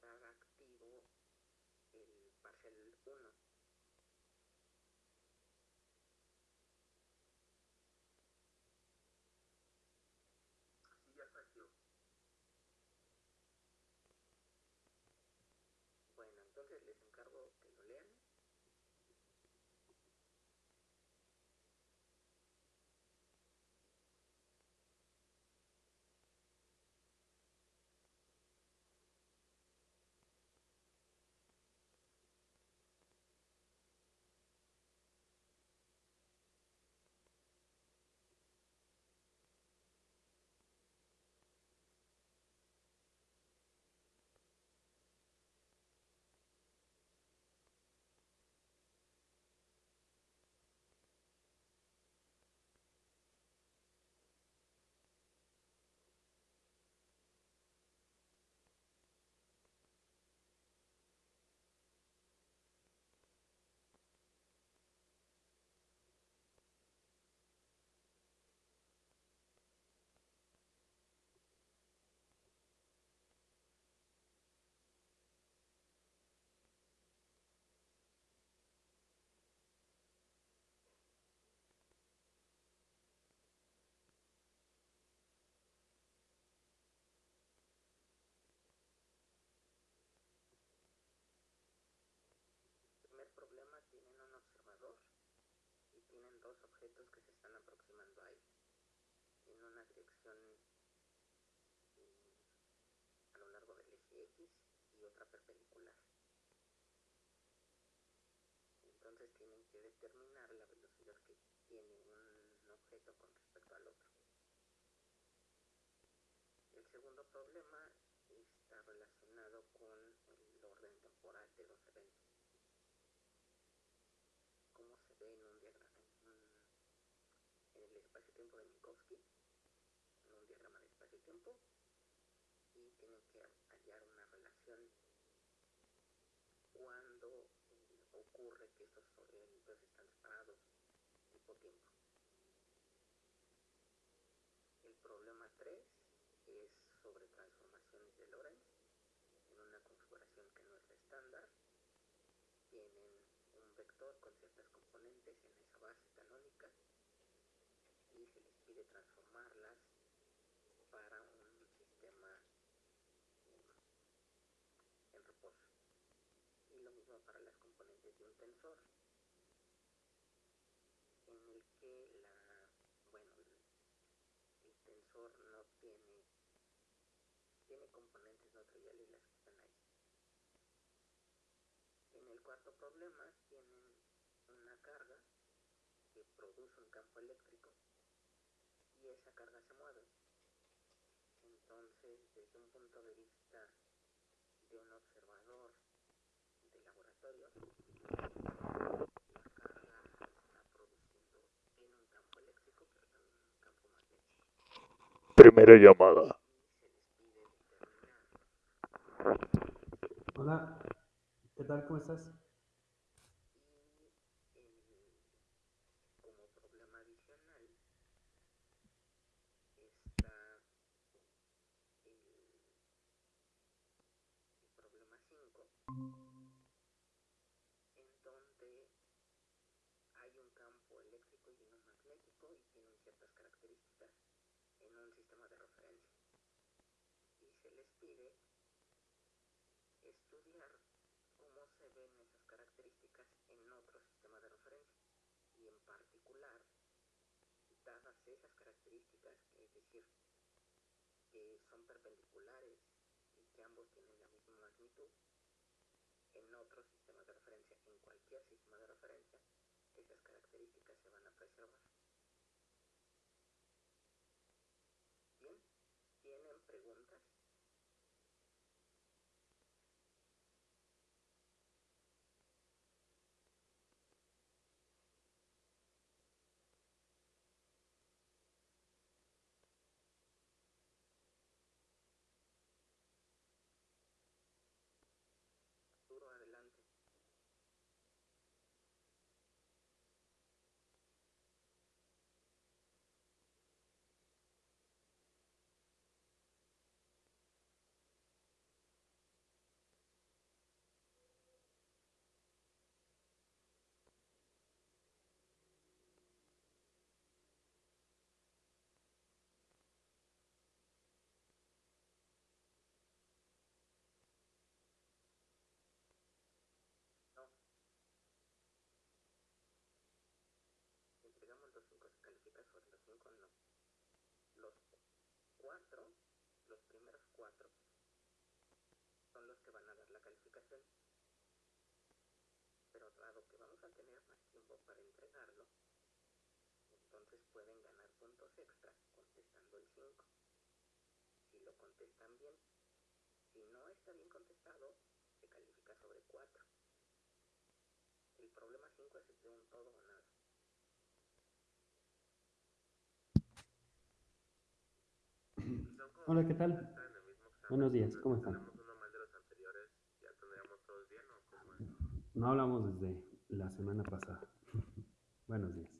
estar activo el parcial 1. Dos objetos que se están aproximando a él en una dirección eh, a lo largo del eje X y otra perpendicular. Entonces tienen que determinar la velocidad que tiene un objeto con respecto al otro. El segundo problema está relacionado con el orden temporal de los eventos como se ve en un diagrama, en, el espacio-tiempo de Minkowski, en un diagrama de espacio-tiempo, y tienen que hallar una relación cuando eh, ocurre que estos eventos están separados tipo tiempo. El problema 3 es sobre transformaciones de Lorentz en una configuración que no es la estándar. Tienen un vector con ciertas componentes en esa base transformarlas para un sistema en reposo. Y lo mismo para las componentes de un tensor en el que la, bueno, el tensor no tiene, tiene componentes no triviales las que están ahí. En el cuarto problema tienen una carga que produce un campo eléctrico y esa carga se mueve. Entonces, desde un punto de vista de un observador de laboratorio, la carga está produciendo, tiene un campo eléctrico, pero también un campo magnético. Primera llamada. Hola, ¿qué tal? ¿Cómo estás? Y el- como problema adicional está el, el problema 5, en donde hay un campo eléctrico y uno magnético y tienen ciertas características en un sistema de referencia. Y pide estudiar cómo se ven esas características en otro sistema de referencia y en particular dadas esas características, es decir, que son perpendiculares y que ambos tienen la misma magnitud, en otro sistema de referencia, en cualquier sistema de referencia, esas características se van a preservar. Calificación. Pero dado que vamos a tener más tiempo para entregarlo, entonces pueden ganar puntos extra contestando el 5. Si lo contestan bien, si no está bien contestado, se califica sobre 4. El problema 5 es de un todo o nada. Hola, ¿qué tal? el Buenos días, ¿cómo están? tenemos uno mal de los anteriores, ya tendríamos todos bien o cómo es. No hablamos desde la semana pasada. Buenos días.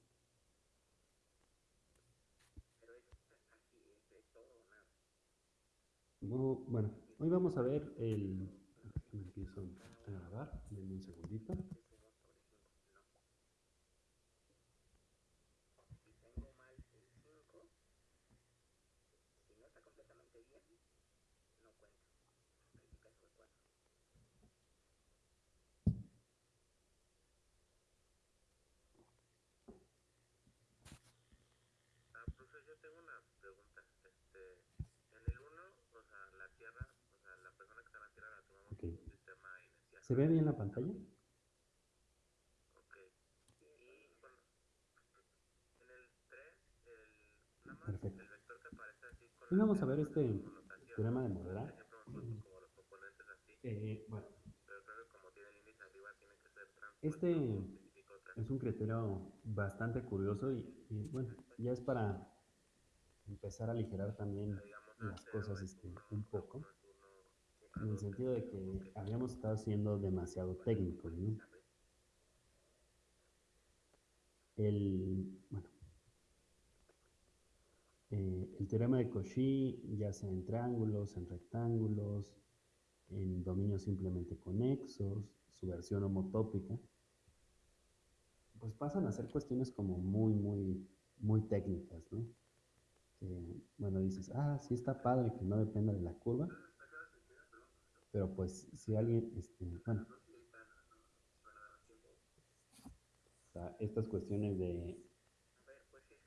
Bueno, hoy vamos a ver el... Déjame empiezo a grabar, denme un segundito. Entonces sumo sobre 5. No. Si tengo mal el 5, si no está completamente bien, no cuenta. Califica sobre 4. Ah, profesor, yo tengo una pregunta. Este, en el 1, o sea, la Tierra, o sea, la persona que está en la Tierra la tomamos Ok. como un sistema inicial. ¿Se ve bien la pantalla? Ok. Y bueno, en el 3, el, nada más Perfecto. Hoy la vamos a ver este teorema de componentes así, Eh, bueno, Este es un criterio bastante curioso y, y, bueno, ya es para empezar a aligerar también las A0 cosas es este, un A1 poco, en el A2 sentido de que habíamos estado siendo demasiado técnicos, ¿no? El, bueno, eh, el teorema de Cauchy, ya sea en triángulos, en rectángulos, en dominios simplemente conexos, su versión homotópica, pues pasan a ser cuestiones como muy, muy, muy técnicas, ¿no? Que, bueno, dices, ah, sí está padre que no dependa de la curva, pero pues si alguien, este, bueno, estas cuestiones de,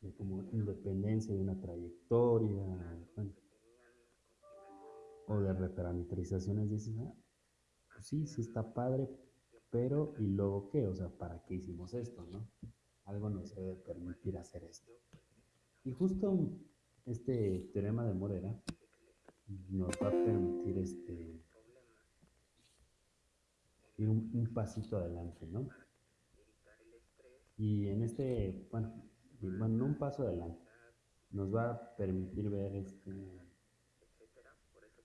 de como independencia de una trayectoria, o de reparametrizaciones, dices, ah, pues sí, sí está padre, pero ¿y luego qué? O sea, ¿para qué hicimos esto, no? Algo nos debe permitir hacer esto. Y justo este teorema de Morera nos va a permitir este, un, pasito adelante, ¿no? Y en este, bueno, bueno, no un paso adelante, nos va a permitir ver este,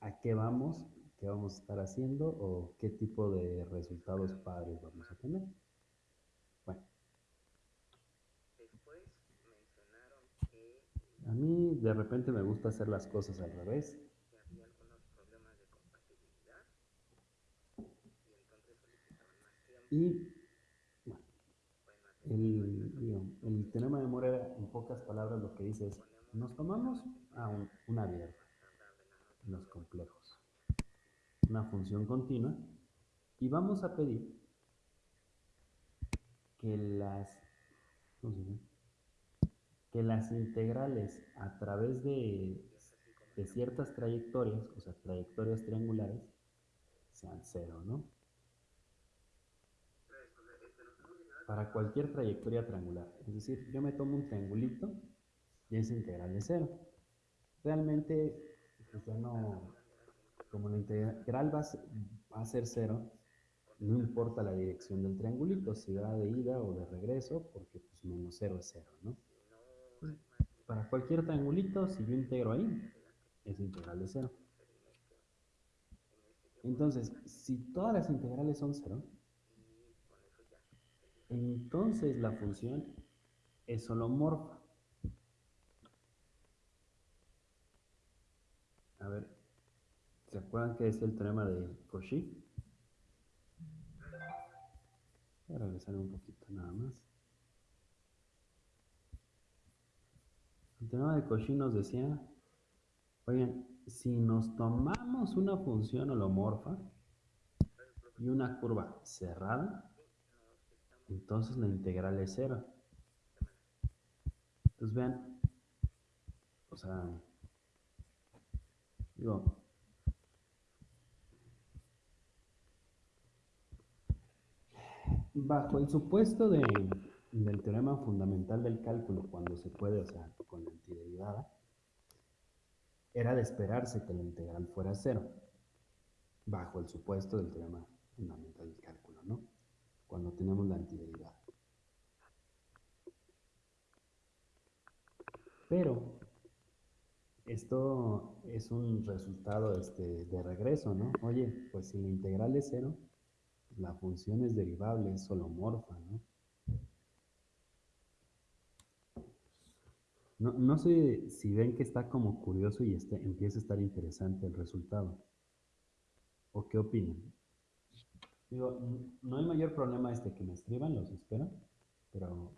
a qué vamos, qué vamos a estar haciendo o qué tipo de resultados padres vamos a tener. Bueno, a mí de repente me gusta hacer las cosas al revés. que había algunos problemas de compatibilidad y entonces solicitaban más tiempo. Y el, teorema de Morera, en pocas palabras, lo que dice es, nos tomamos a un- una noche. en los complejos, una función continua, y vamos a pedir que las, que las integrales a través de, de ciertas trayectorias, o sea, trayectorias triangulares, sean cero, ¿no? Para cualquier trayectoria triangular. Es decir, yo me tomo un triangulito y esa integral es cero. Realmente, pues ya no, como la integral va a ser, cero, no importa la dirección del triangulito, si va de ida o de regreso, porque pues menos cero es cero, ¿no? Para cualquier triangulito, si yo integro ahí, es integral de cero. Entonces, si todas las integrales son cero, entonces la función es holomorfa. A ver, ¿se acuerdan que es el teorema de Cauchy? Voy a regresar un poquito nada más. El teorema de Cauchy nos decía, oigan, si nos tomamos una función holomorfa y una curva cerrada, entonces la integral es cero. Entonces vean, o sea, digo, Bajo el supuesto de, del teorema fundamental del cálculo, cuando se puede, o sea, con la antiderivada, era de esperarse que la integral fuera cero, bajo el supuesto del teorema fundamental del cálculo. Cuando tenemos la antiderivada. Pero esto es un resultado este, de regreso, ¿no? Oye, pues si la integral es cero, la función es derivable, es holomorfa, ¿no? No, no sé si ven que está como curioso y este, empieza a estar interesante el resultado. ¿O qué opinan? Digo, no hay mayor problema este que me escriban, los espero, pero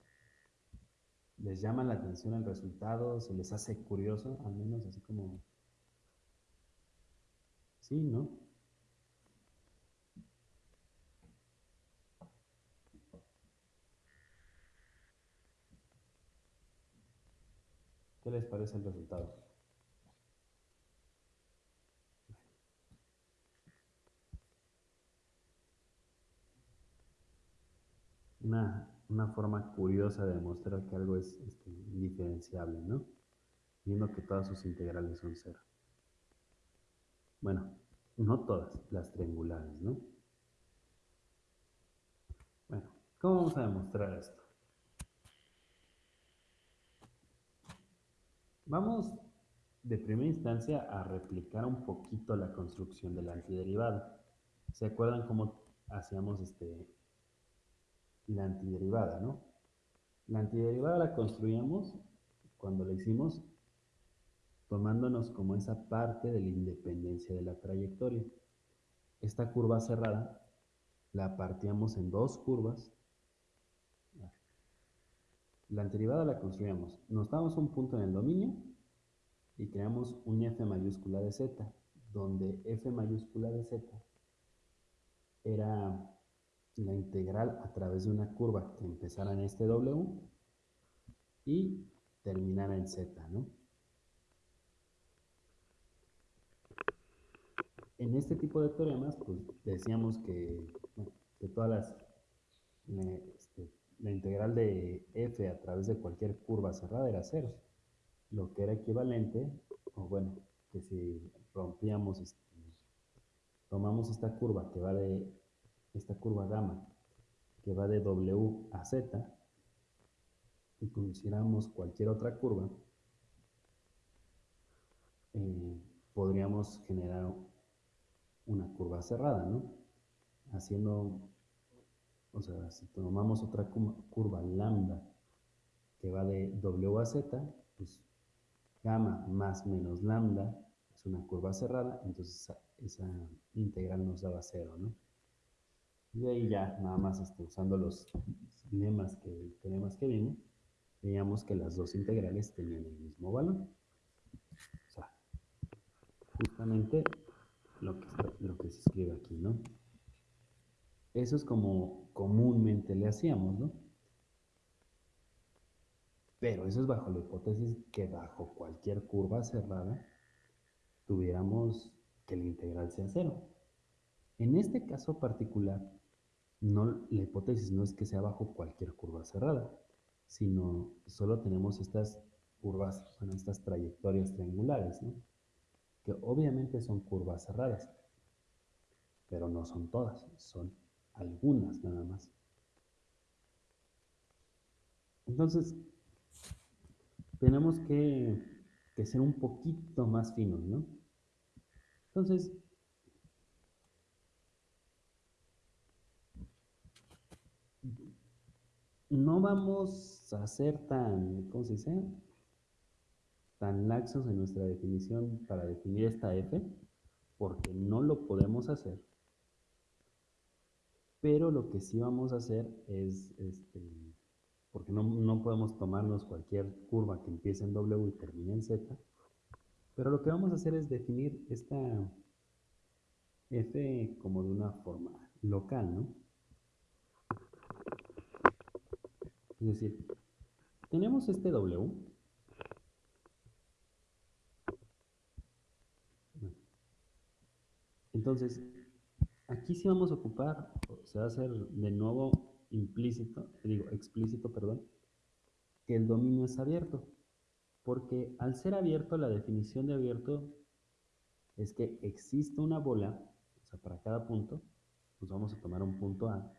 les llama la atención el resultado, se les hace curioso, al menos así como... Sí, ¿no? ¿Qué les parece el resultado? Una, una forma curiosa de demostrar que algo es este, indiferenciable, ¿no? Viendo que todas sus integrales son cero. Bueno, no todas, las triangulares, ¿no? Bueno, ¿cómo vamos a demostrar esto? Vamos de primera instancia a replicar un poquito la construcción de la antiderivada. ¿Se acuerdan cómo hacíamos este, la antiderivada, ¿no? La antiderivada la construíamos cuando la hicimos tomándonos como esa parte de la independencia de la trayectoria. Esta curva cerrada la partíamos en dos curvas. La antiderivada la construíamos. Nos damos un punto en el dominio y creamos un f mayúscula de z, donde f mayúscula de z era la integral a través de una curva que empezara en este W y terminara en Z, ¿no? En este tipo de teoremas, pues decíamos que, que todas las, este, la integral de f a través de cualquier curva cerrada era cero, lo que era equivalente, o bueno, que si rompíamos, este, tomamos esta curva que va de esta curva gamma que va de W a Z y consideramos cualquier otra curva, eh, podríamos generar una curva cerrada, ¿no? Haciendo, o sea, si tomamos otra curva lambda que va de W a Z, pues gamma más menos lambda es una curva cerrada, entonces esa, esa integral nos daba cero, ¿no? Y ahí ya, nada más este, usando los lemas que, que vimos, veíamos que las dos integrales tenían el mismo valor. O sea, justamente lo que, lo que se escribe aquí, ¿no? Eso es como comúnmente le hacíamos, ¿no? Pero eso es bajo la hipótesis que bajo cualquier curva cerrada tuviéramos que la integral sea cero. En este caso particular, no, la hipótesis no es que sea bajo cualquier curva cerrada, sino solo tenemos estas curvas, estas trayectorias triangulares, ¿no? que obviamente son curvas cerradas, pero no son todas, son algunas nada más. Entonces, tenemos que, que ser un poquito más finos, ¿no? Entonces, no vamos a ser tan, ¿cómo se dice? Tan laxos en nuestra definición para definir esta f, porque no lo podemos hacer. Pero lo que sí vamos a hacer es, este, porque no, no podemos tomarnos cualquier curva que empiece en W y termine en Z, pero lo que vamos a hacer es definir esta f como de una forma local, ¿no? Es decir, tenemos este W. Entonces, aquí sí vamos a ocupar, se va a hacer de nuevo implícito, digo explícito, perdón, que el dominio es abierto. Porque al ser abierto, la definición de abierto es que existe una bola, o sea, para cada punto, pues vamos a tomar un punto A,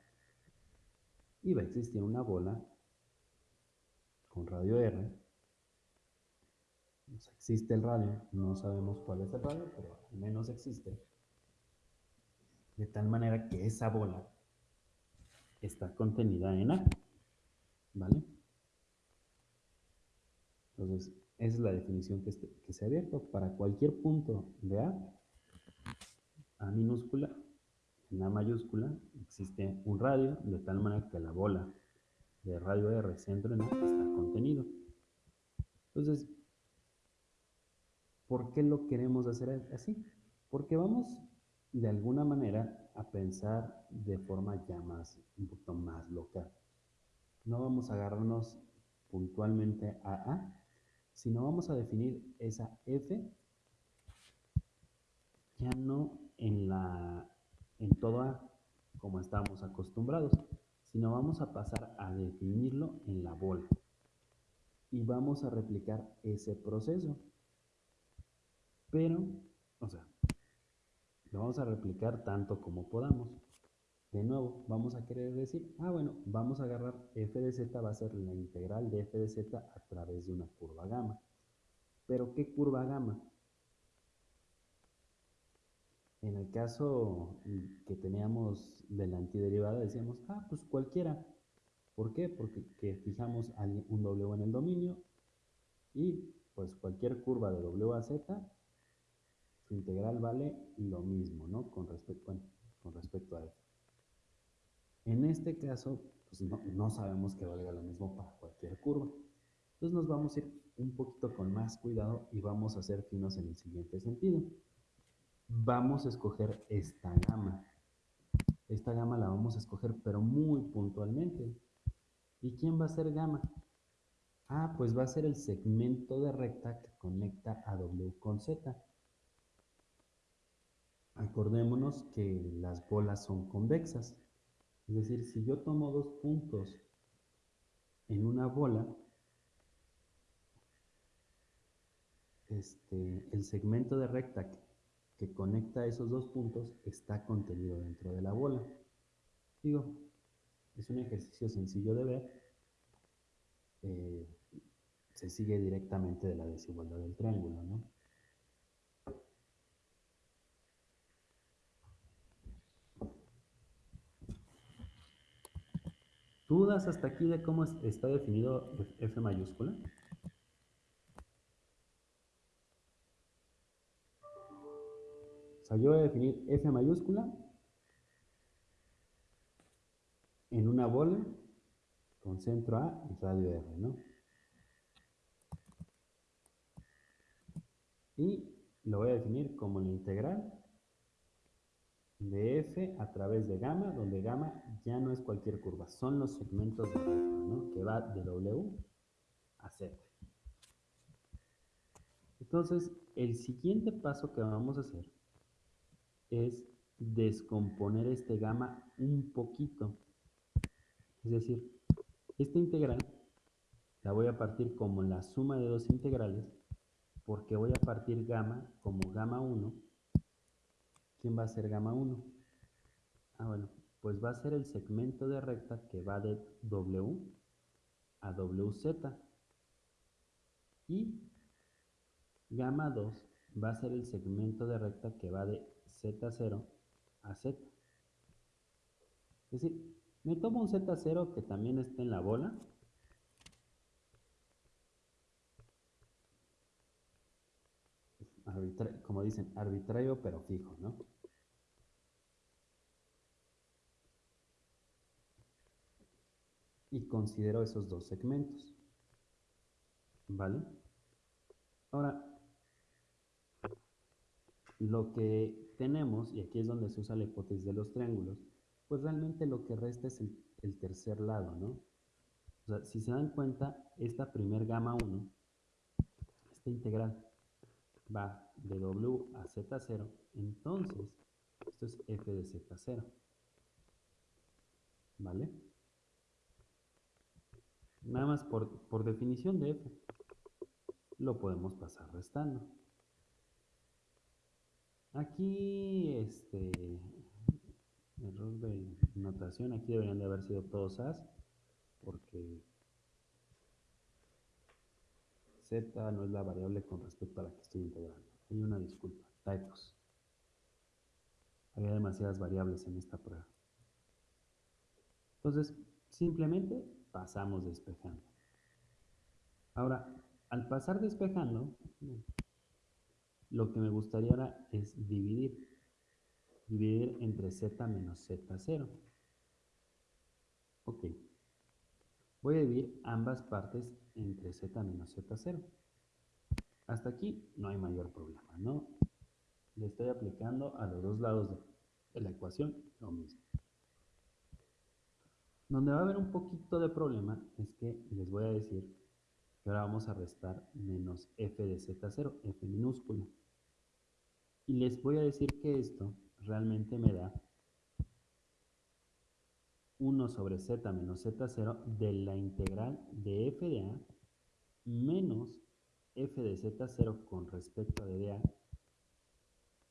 y va a existir una bola radio R. existe el radio, no sabemos cuál es el radio, pero al menos existe. De tal manera que esa bola está contenida en A. ¿Vale? Entonces, esa es la definición que, que se ha abierto. Para cualquier punto de A, A minúscula, en A mayúscula, existe un radio, de tal manera que la bola de radio R centro en está contenido. Entonces, ¿por qué lo queremos hacer así? Porque vamos de alguna manera a pensar de forma ya más, un poquito más local. No vamos a agarrarnos puntualmente a A, sino vamos a definir esa F ya no en, la, en todo A como estamos acostumbrados, sino vamos a pasar a definirlo en la bola. Y vamos a replicar ese proceso. Pero, o sea, lo vamos a replicar tanto como podamos. De nuevo, vamos a querer decir, ah, bueno, vamos a agarrar f de z, va a ser la integral de f de z a través de una curva gamma. ¿Pero qué curva gamma? En el caso que teníamos de la antiderivada, decíamos, ah, pues cualquiera. ¿Por qué? Porque fijamos un W en el dominio y pues cualquier curva de W a Z, su integral vale lo mismo, ¿no? Con respecto, con respecto a F. En este caso, pues no, sabemos que valga lo mismo para cualquier curva. Entonces nos vamos a ir un poquito con más cuidado y vamos a ser finos en el siguiente sentido. Vamos a escoger esta gama. Esta gama la vamos a escoger, pero muy puntualmente. ¿Y quién va a ser gama? Ah, pues va a ser el segmento de recta que conecta a W con Z. Acordémonos que las bolas son convexas. Es decir, si yo tomo dos puntos en una bola, este, el segmento de recta que, conecta esos dos puntos está contenido dentro de la bola. Digo, es un ejercicio sencillo de ver. Eh, se sigue directamente de la desigualdad del triángulo, ¿no? ¿Dudas hasta aquí de cómo está definido F mayúscula? Yo voy a definir F mayúscula en una bola con centro A y radio R, ¿no? Y lo voy a definir como la integral de f a través de gamma, donde gamma ya no es cualquier curva, son los segmentos de recta, ¿no? que va de W a Z. Entonces, el siguiente paso que vamos a hacer es descomponer este gamma un poquito. Es decir, esta integral la voy a partir como la suma de dos integrales, porque voy a partir gamma como gamma 1 ¿Quién va a ser gamma 1? Ah, bueno, pues va a ser el segmento de recta que va de W a WZ. Y gamma 2 va a ser el segmento de recta que va de Z0 a Z. Es decir, me tomo un Z0 que también está en la bola. como dicen, arbitrario pero fijo, ¿no? y considero esos dos segmentos. ¿Vale? Ahora, lo que tenemos, y aquí es donde se usa la hipótesis de los triángulos, pues realmente lo que resta es el, tercer lado, ¿no? O sea, si se dan cuenta, esta primer gama 1, esta integral, va de W a Z0, entonces esto es f de Z0. ¿Vale? nada más por, por definición de f, lo podemos pasar restando. Aquí, este, error de notación, aquí deberían de haber sido todos as, porque z no es la variable con respecto a la que estoy integrando. Hay una disculpa, typos. Había demasiadas variables en esta prueba. Entonces, simplemente pasamos despejando. Ahora, al pasar despejando, lo que me gustaría ahora es dividir. Dividir entre z menos z0. Ok. Voy a dividir ambas partes entre z menos z0. Hasta aquí no hay mayor problema, ¿no? Le estoy aplicando a los dos lados de, la ecuación lo mismo. Donde va a haber un poquito de problema es que les voy a decir que ahora vamos a restar menos f de z0, f minúscula. Y les voy a decir que esto realmente me da 1 sobre z menos z0 de la integral de f de a menos f de z0 con respecto a d de a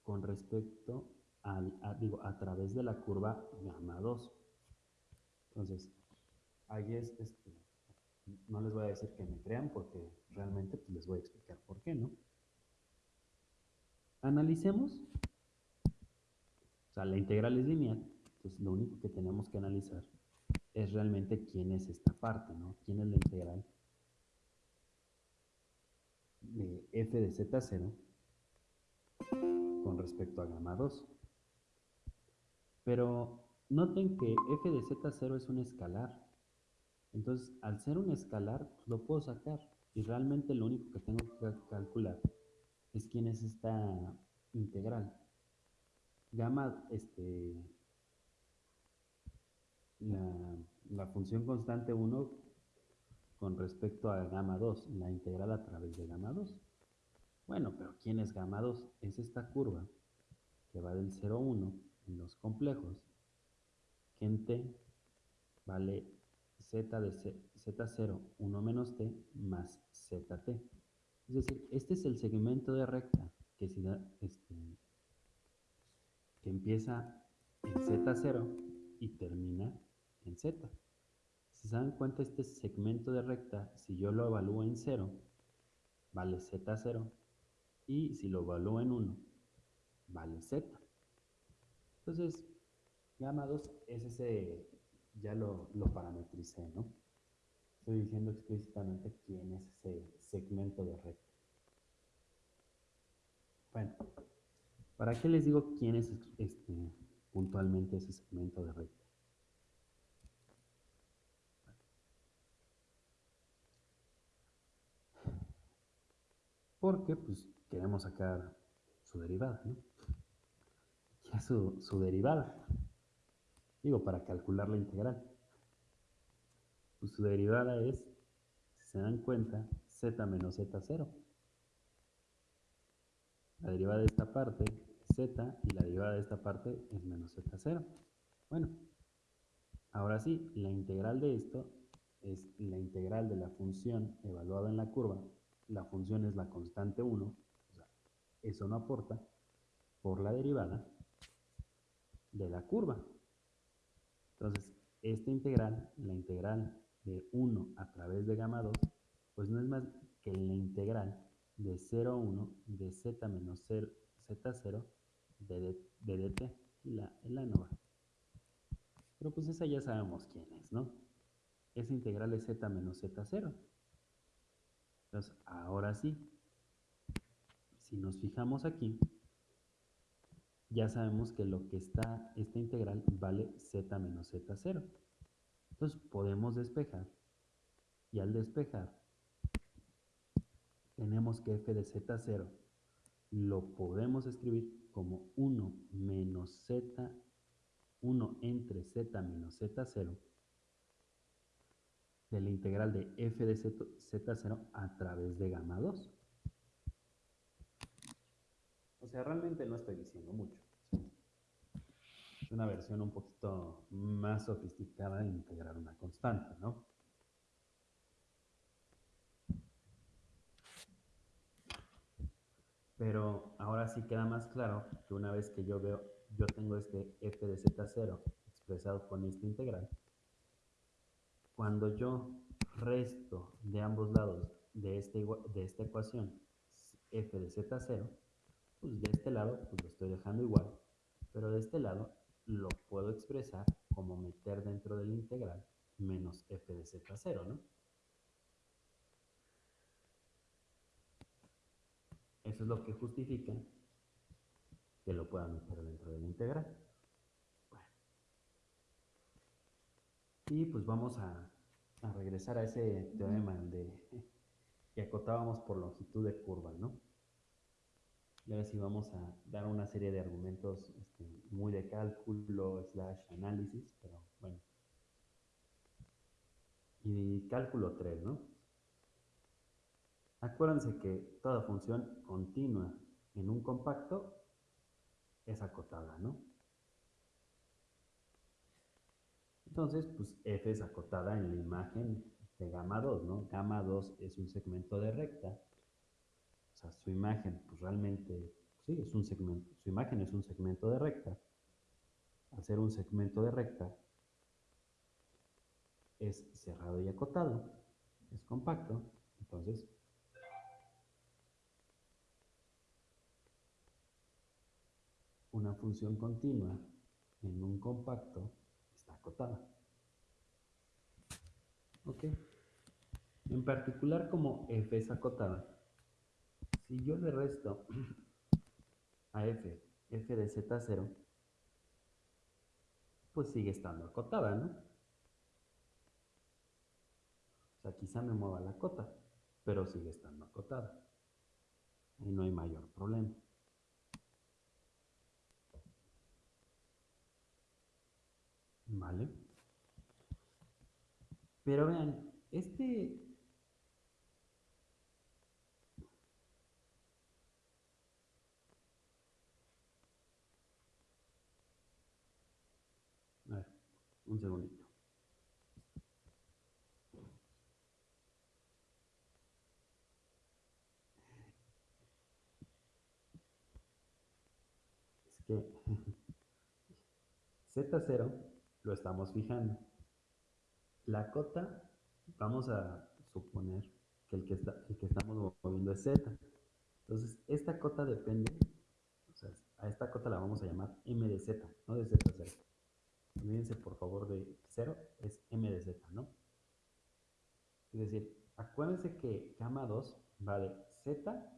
con respecto al, a, digo, a través de la curva gamma 2. Entonces, ahí es, este, no les voy a decir que me crean porque realmente pues, les voy a explicar por qué, ¿no? Analicemos, o sea, la integral es lineal, entonces lo único que tenemos que analizar es realmente quién es esta parte, ¿no? ¿Quién es la integral de f de z0 con respecto a gamma 2? Pero noten que f de z0 es un escalar. Entonces, al ser un escalar, pues lo puedo sacar. Y realmente lo único que tengo que calcular es quién es esta integral. Gamma, este, la, la función constante 1 con respecto a gamma 2, la integral a través de gamma 2. Bueno, pero ¿quién es gamma 2? Es esta curva que va del 0 a 1 en los complejos, que en t vale z de z0, 1 menos t, más zt. Es decir, este es el segmento de recta que, si da, este, que empieza en z0 y termina en z. Si se dan cuenta, este segmento de recta, si yo lo evalúo en 0, vale z0, y si lo evalúo en 1, vale z. Entonces, gamma 2 es ese, ya lo, lo parametricé, ¿no? Estoy diciendo explícitamente quién es ese segmento de recta. Bueno, ¿para qué les digo quién es este, puntualmente ese segmento de recta? Porque pues queremos sacar su derivada, ¿no? ¿Qué es su, su derivada? Digo, para calcular la integral. Pues su derivada es, si se dan cuenta, z menos z0. La derivada de esta parte es z y la derivada de esta parte es menos z0. Bueno, ahora sí, la integral de esto es la integral de la función evaluada en la curva. La función es la constante 1, o sea, eso no aporta, por la derivada de la curva. Entonces, esta integral, la integral de 1 a través de gamma 2, pues no es más que la integral de 0 a 1 de z menos z0 de, de dt, la, la nova. Pero pues esa ya sabemos quién es, ¿no? Esa integral es z menos z0. Entonces, ahora sí, si nos fijamos aquí, ya sabemos que lo que está, esta integral vale z menos z0. Entonces podemos despejar y al despejar tenemos que f de z0 lo podemos escribir como 1 menos z, 1 entre z menos z0 de la integral de f de z0 a través de gamma 2. O sea, realmente no estoy diciendo mucho. Es una versión un poquito más sofisticada de integrar una constante, ¿no? Pero ahora sí queda más claro que una vez que yo veo, yo tengo este f de z0 expresado con esta integral, cuando yo resto de ambos lados de, este, de esta ecuación f de z0, pues de este lado pues lo estoy dejando igual, pero de este lado lo puedo expresar como meter dentro de la integral menos f de z0, ¿no? Eso es lo que justifica que lo pueda meter dentro de la integral. Bueno. Y pues vamos a, a regresar a ese teorema de que acotábamos por longitud de curva, ¿no? Y ahora sí vamos a dar una serie de argumentos este, muy de cálculo, slash análisis, pero bueno. Y cálculo 3, ¿no? Acuérdense que toda función continua en un compacto es acotada, ¿no? Entonces, pues f es acotada en la imagen de gamma 2, ¿no? Gamma 2 es un segmento de recta. O sea, su imagen, pues realmente, sí, es un segmento. Su imagen es un segmento de recta. Ser un segmento de recta, es cerrado y acotado, es compacto. Entonces, una función continua en un compacto está acotada. ¿Ok? En particular como f es acotada, si yo le resto a f, f de z0, pues sigue estando acotada, ¿no? O sea, quizá me mueva la cota, pero sigue estando acotada. Y no hay mayor problema. ¿Vale? Pero vean, este... Un segundito. Es que Z0 lo estamos fijando. La cota, vamos a suponer que el que, está, el que estamos moviendo es z. Entonces, esta cota depende, a esta cota la vamos a llamar m de z, no de z0. Olvídense por favor de 0, es m de z, ¿no? Es decir, acuérdense que gamma 2 va de z,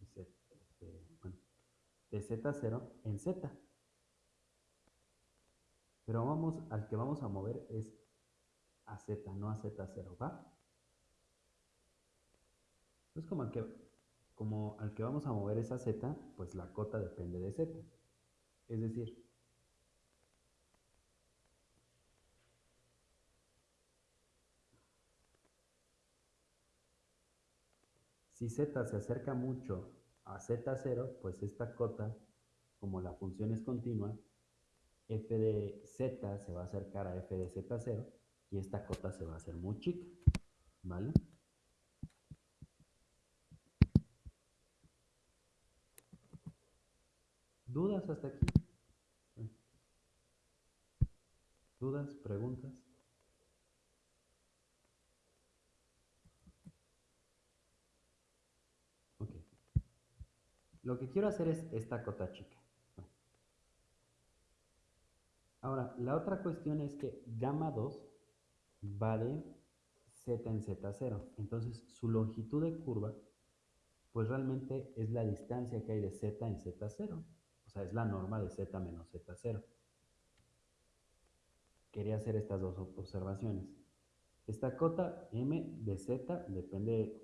este, bueno, de z0 en z. Pero vamos, al que vamos a mover es a Z, no a Z0, ¿va? Pues como al que, como al que vamos a mover es a Z, pues la cota depende de Z. Es decir, si Z se acerca mucho a Z0, pues esta cota, como la función es continua, f de z se va a acercar a f de z0 y esta cota se va a hacer muy chica, ¿vale? ¿Dudas hasta aquí? ¿Dudas? ¿Preguntas? Ok. Lo que quiero hacer es esta cota chica. Ahora, la otra cuestión es que gamma 2 va de z en z0. Entonces, su longitud de curva, pues realmente es la distancia que hay de z en z0. O sea, es la norma de z menos z0. Quería hacer estas dos observaciones. Esta cota m de z depende,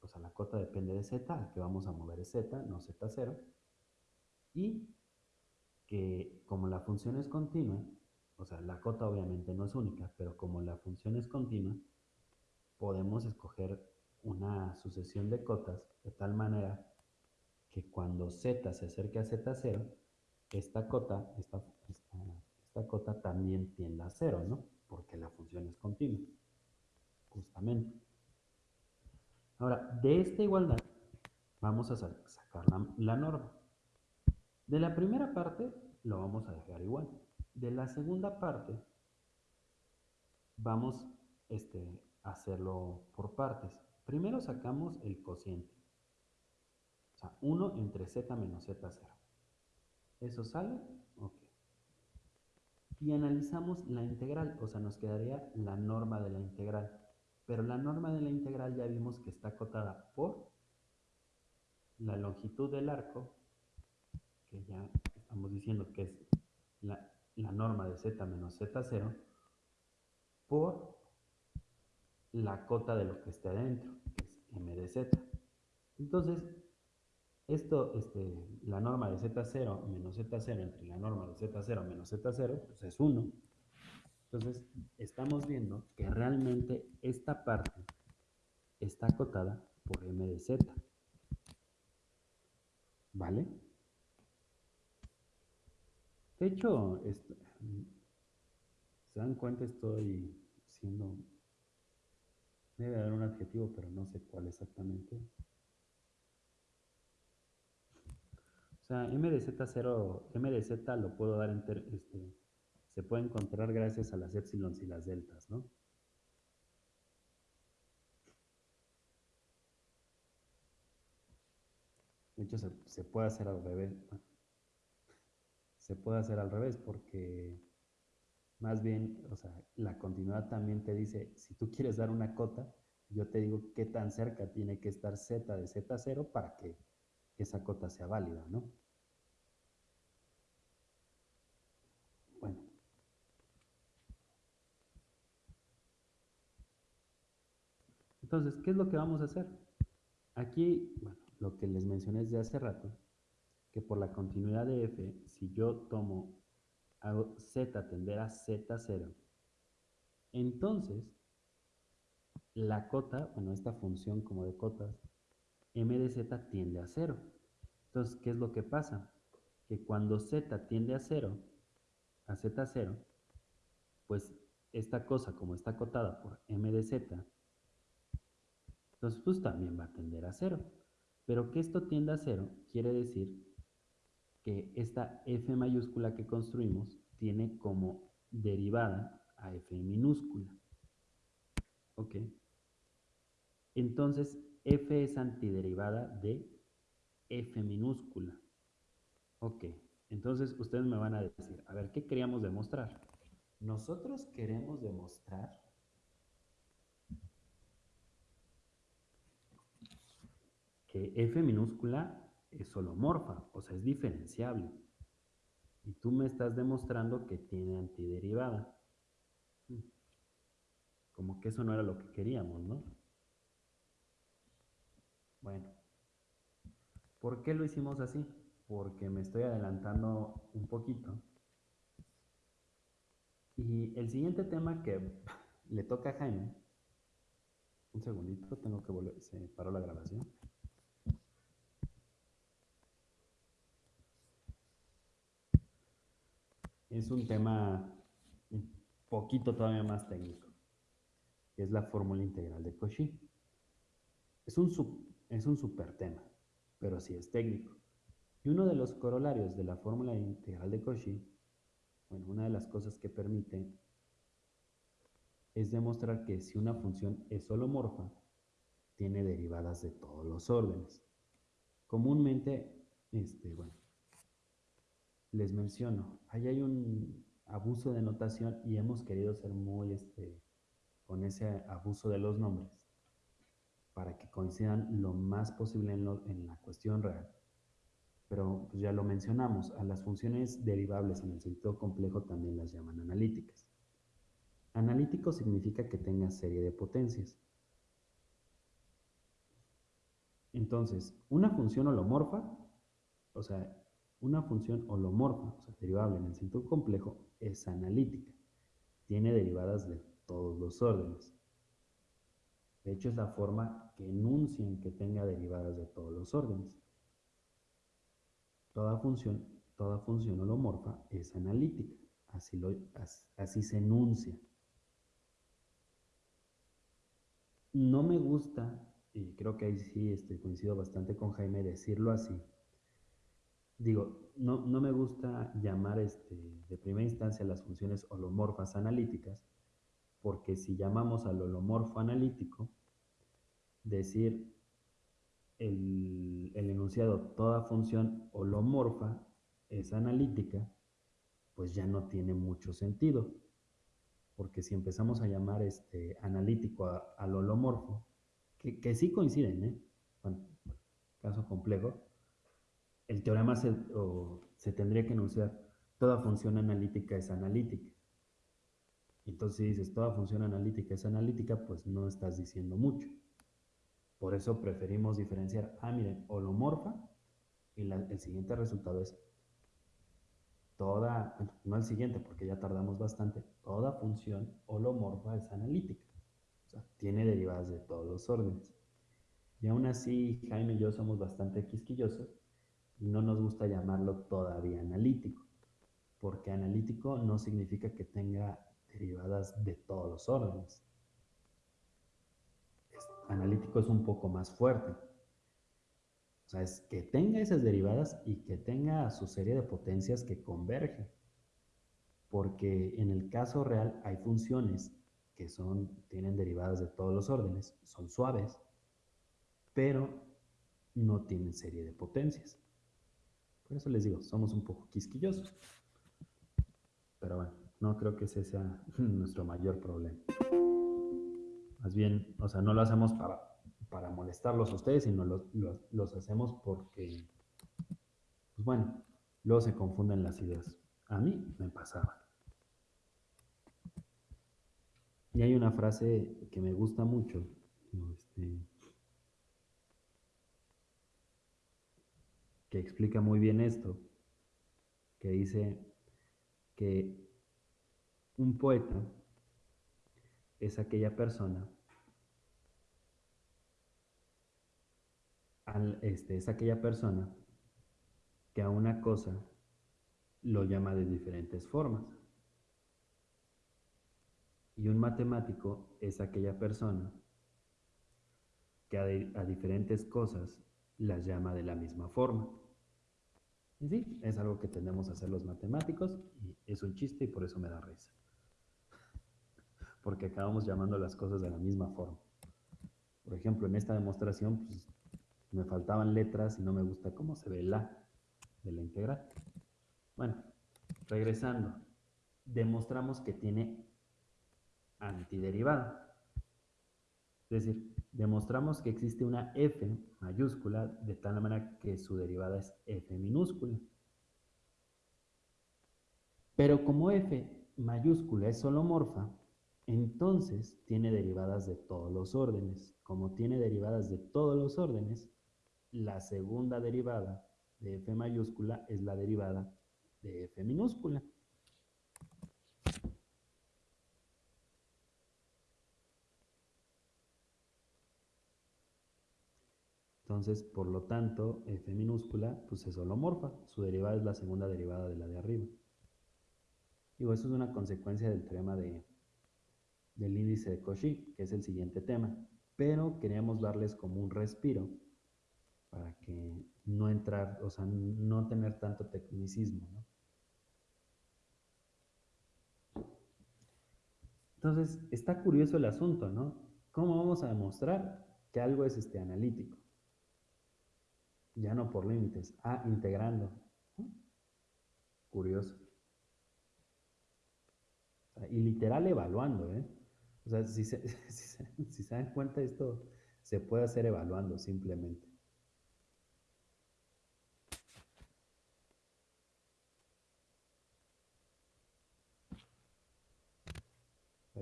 o sea, la cota depende de z, al que vamos a mover es z, no z0. Y que como la función es continua, o sea, la cota obviamente no es única, pero como la función es continua, podemos escoger una sucesión de cotas de tal manera que cuando z se acerque a z0, esta cota, esta, esta, cota también tienda a 0, ¿no? Porque la función es continua, justamente. Ahora, de esta igualdad, vamos a sacar la, norma. De la primera parte lo vamos a dejar igual. De la segunda parte vamos este, a hacerlo por partes. Primero sacamos el cociente. O sea, 1 entre z menos z0. ¿Eso sale? Ok. Y analizamos la integral, o sea, nos quedaría la norma de la integral. Pero la norma de la integral ya vimos que está acotada por la longitud del arco, que ya estamos diciendo que es la, norma de z menos z0, por la cota de lo que esté adentro, que es m de z. Entonces, esto, este, la norma de z0 menos z0 entre la norma de z0 menos z0, pues es 1. Entonces, estamos viendo que realmente esta parte está acotada por m de z. ¿Vale? De hecho, se dan cuenta, estoy siendo... Debe haber un adjetivo, pero no sé cuál exactamente. O sea, m de z0, m de z lo puedo dar en... Este, se puede encontrar gracias a las épsilons y las deltas, ¿no? De hecho, se, puede hacer al revés. Se puede hacer al revés porque más bien, o sea, la continuidad también te dice, si tú quieres dar una cota, yo te digo qué tan cerca tiene que estar z de z0 para que esa cota sea válida, ¿no? Bueno. Entonces, ¿qué es lo que vamos a hacer? Aquí, bueno, lo que les mencioné desde hace rato, que por la continuidad de f, si yo tomo, z tender a z0, entonces la cota, bueno, esta función como de cotas, m de z tiende a 0. Entonces, ¿qué es lo que pasa? Que cuando z tiende a 0, a z0, pues esta cosa como está acotada por m de z, entonces pues también va a tender a 0. Pero que esto tienda a 0 quiere decir que esta f mayúscula que construimos tiene como derivada a f minúscula. ¿Ok? Entonces, f es antiderivada de f minúscula. Ok, entonces ustedes me van a decir, a ver, ¿qué queríamos demostrar? Nosotros queremos demostrar que f minúscula es holomorfa, o sea, es diferenciable. Y tú me estás demostrando que tiene antiderivada. Como que eso no era lo que queríamos, ¿no? Bueno, ¿por qué lo hicimos así? Porque me estoy adelantando un poquito. Y el siguiente tema que le toca a Jaime, un segundito, tengo que volver, se paró la grabación. Es un tema un poquito todavía más técnico, es la fórmula integral de Cauchy. Es un, es un super tema, pero sí es técnico. Y uno de los corolarios de la fórmula integral de Cauchy, bueno, una de las cosas que permite es demostrar que si una función es holomorfa, tiene derivadas de todos los órdenes. Comúnmente, este, bueno, les menciono, ahí hay un abuso de notación y hemos querido ser muy este, con ese abuso de los nombres para que coincidan lo más posible en, la cuestión real. Pero pues, ya lo mencionamos, a las funciones derivables en el sentido complejo también las llaman analíticas. Analítico significa que tenga serie de potencias. Entonces, una función holomorfa, o sea, una función holomorfa, o sea, derivable en el sentido complejo, es analítica. Tiene derivadas de todos los órdenes. De hecho, es la forma que enuncian que tenga derivadas de todos los órdenes. Toda función, toda función holomorfa es analítica. Así, lo, así se enuncia. No me gusta y creo que ahí sí este, coincido bastante con Jaime, decirlo así. Digo, no, no me gusta llamar este, de primera instancia las funciones holomorfas analíticas, porque si llamamos al holomorfo analítico, decir el, el enunciado toda función holomorfa es analítica, pues ya no tiene mucho sentido. Porque si empezamos a llamar este analítico al holomorfo, que, que, sí coinciden, ¿eh? Caso complejo, el teorema se, se tendría que enunciar toda función analítica es analítica. Entonces, si dices toda función analítica es analítica, pues no estás diciendo mucho. Por eso preferimos diferenciar, ah, miren, holomorfa, y el siguiente resultado es toda, no el siguiente porque ya tardamos bastante, toda función holomorfa es analítica. O sea, tiene derivadas de todos los órdenes. Y aún así, Jaime y yo somos bastante quisquillosos y no nos gusta llamarlo todavía analítico, porque analítico no significa que tenga derivadas de todos los órdenes. analítico es un poco más fuerte. O sea, es que tenga esas derivadas y que tenga su serie de potencias que convergen. Porque en el caso real hay funciones que son, tienen derivadas de todos los órdenes, son suaves, pero no tienen serie de potencias. Eso les digo, somos un poco quisquillosos. Pero bueno, no creo que ese sea nuestro mayor problema. Más bien, o sea, no lo hacemos para, para molestarlos a ustedes, sino los, los, hacemos porque, pues bueno, luego se confunden las ideas. A mí me pasaba. Y hay una frase que me gusta mucho, este, que explica muy bien esto, que dice que un poeta es aquella persona, este, es aquella persona que a una cosa lo llama de diferentes formas. Y un matemático es aquella persona que a diferentes cosas las llama de la misma forma. Sí, es algo que tendemos a hacer los matemáticos y es un chiste y por eso me da risa. Porque acabamos llamando las cosas de la misma forma. Por ejemplo, en esta demostración pues, me faltaban letras y no me gusta cómo se ve la de la integral. Bueno, regresando, demostramos que tiene antiderivada. Es decir, demostramos que existe una f mayúscula de tal manera que su derivada es f minúscula. Pero como f mayúscula es holomorfa, entonces tiene derivadas de todos los órdenes. Como tiene derivadas de todos los órdenes, la segunda derivada de f mayúscula es la derivada de f minúscula. Entonces, por lo tanto, f minúscula pues es holomorfa. Su derivada es la segunda derivada de la de arriba. Digo, eso es una consecuencia del teorema de, del índice de Cauchy, que es el siguiente tema. Pero queríamos darles como un respiro para que no entrar, o sea, no tener tanto tecnicismo, Entonces, está curioso el asunto, ¿no? ¿Cómo vamos a demostrar que algo es este analítico? Ya no por límites. Ah, integrando. Curioso. y literal evaluando, ¿eh? O sea, si se, si se dan cuenta, esto se puede hacer evaluando simplemente.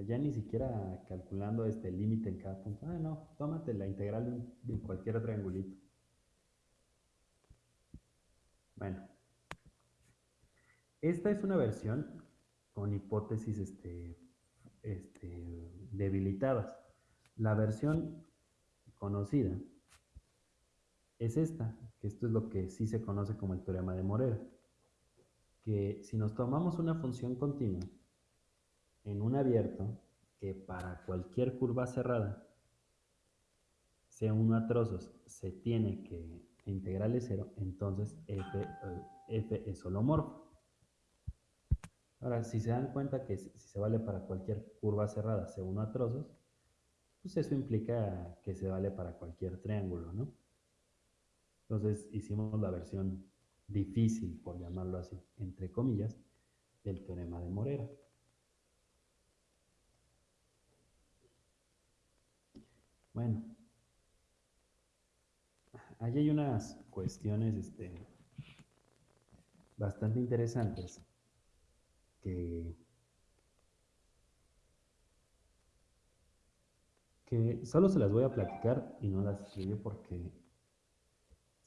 ya ni siquiera calculando este límite en cada punto. Ah, no, tómate la integral de cualquier triangulito. Bueno, esta es una versión con hipótesis este, este, debilitadas. La versión conocida es esta, que esto es lo que sí se conoce como el teorema de Morera, que si nos tomamos una función continua en un abierto, que para cualquier curva cerrada C1 a trozos se tiene que integral es cero, entonces f, eh, f es holomorfo. Ahora, si se dan cuenta que si se vale para cualquier curva cerrada C1 a trozos, pues eso implica que se vale para cualquier triángulo, ¿no? Entonces hicimos la versión difícil, por llamarlo así, entre comillas, del teorema de Morera. Bueno, Allí hay unas cuestiones este, bastante interesantes que, solo se las voy a platicar y no las escribí porque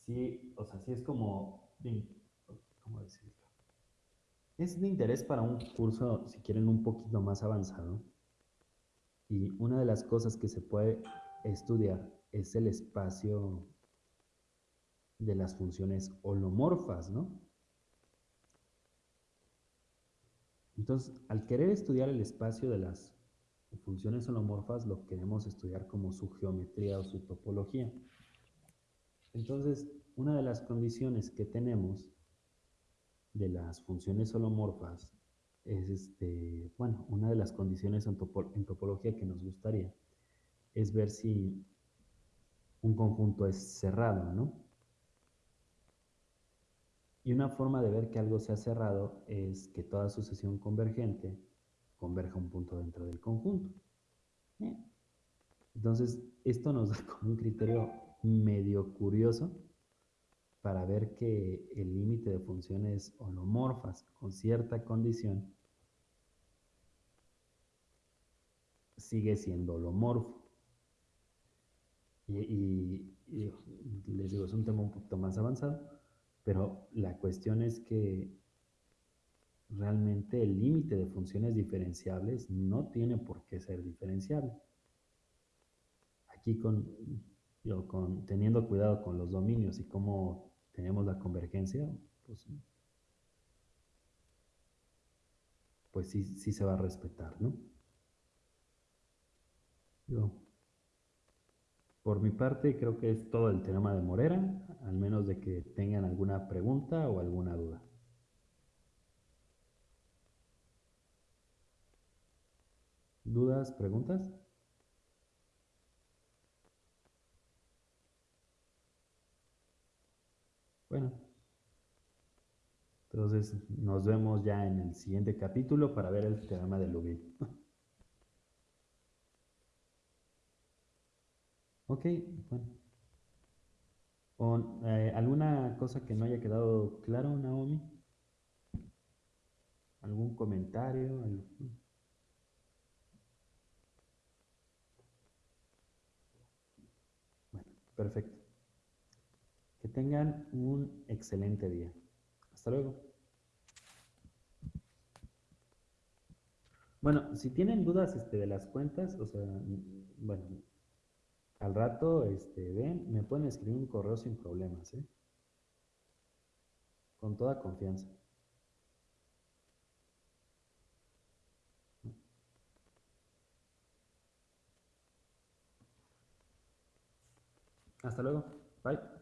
sí, o sea, sí es como, ¿cómo decirlo? Es de interés para un curso, si quieren, un poquito más avanzado. Y una de las cosas que se puede estudiar es el espacio de las funciones holomorfas, ¿no? Entonces, al querer estudiar el espacio de las funciones holomorfas, lo queremos estudiar como su geometría o su topología. Entonces, una de las condiciones que tenemos de las funciones holomorfas es, este, bueno, una de las condiciones en, en topología que nos gustaría es ver si un conjunto es cerrado, ¿no? Y una forma de ver que algo se ha cerrado es que toda sucesión convergente converja un punto dentro del conjunto. Entonces, esto nos da como un criterio medio curioso para ver que el límite de funciones holomorfas con cierta condición sigue siendo holomorfo. Y, y, les digo, es un tema un poquito más avanzado, pero la cuestión es que realmente el límite de funciones diferenciables no tiene por qué ser diferenciable. Aquí con, con teniendo cuidado con los dominios y cómo tenemos la convergencia, pues, pues sí, sí se va a respetar, ¿no? Por mi parte, creo que es todo el tema de Morera, al menos de que tengan alguna pregunta o alguna duda. ¿Dudas, preguntas? Bueno, entonces nos vemos ya en el siguiente capítulo para ver el teorema de Lubin. Ok, bueno. Eh, ¿Alguna cosa que no haya quedado claro, Naomi? ¿Algún comentario? Bueno, perfecto. Que tengan un excelente día. Hasta luego. Bueno, si tienen dudas este, de las cuentas, o sea, bueno, al rato, este, ven, me pueden escribir un correo sin problemas, ¿eh? Con toda confianza. Hasta luego. Bye.